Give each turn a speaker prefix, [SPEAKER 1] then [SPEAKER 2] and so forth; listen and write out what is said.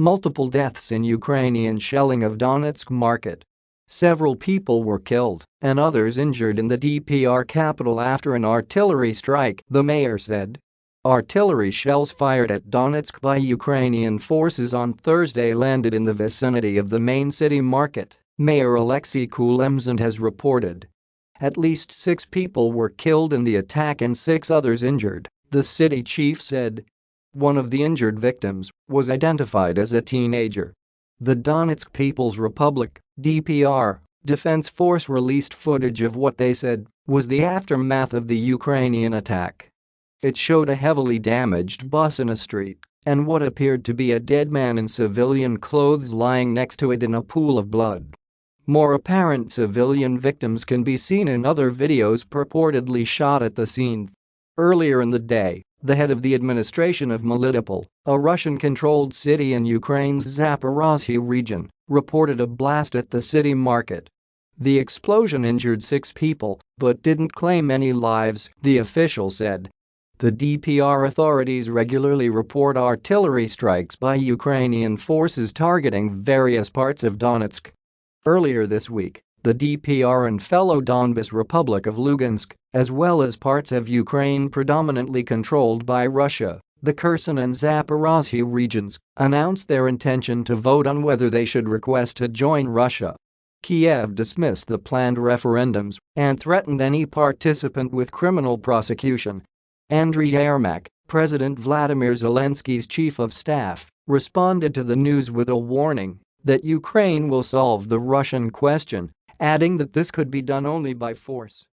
[SPEAKER 1] multiple deaths in Ukrainian shelling of Donetsk market. Several people were killed and others injured in the DPR capital after an artillery strike, the mayor said. Artillery shells fired at Donetsk by Ukrainian forces on Thursday landed in the vicinity of the main city market, Mayor Alexei Kulemzin has reported. At least six people were killed in the attack and six others injured, the city chief said. One of the injured victims was identified as a teenager. The Donetsk People's Republic DPR, Defense Force released footage of what they said was the aftermath of the Ukrainian attack. It showed a heavily damaged bus in a street and what appeared to be a dead man in civilian clothes lying next to it in a pool of blood. More apparent civilian victims can be seen in other videos purportedly shot at the scene. Earlier in the day, the head of the administration of Melitopol, a Russian-controlled city in Ukraine's Zaporozhye region, reported a blast at the city market. The explosion injured six people but didn't claim any lives, the official said. The DPR authorities regularly report artillery strikes by Ukrainian forces targeting various parts of Donetsk. Earlier this week, the DPR and fellow Donbas Republic of Lugansk, as well as parts of Ukraine predominantly controlled by Russia, the Kherson and Zaporozhye regions, announced their intention to vote on whether they should request to join Russia. Kiev dismissed the planned referendums and threatened any participant with criminal prosecution Andriy Yermak, President Vladimir Zelensky's chief of staff, responded to the news with a warning that Ukraine will solve the Russian question, adding that this could be done only by force.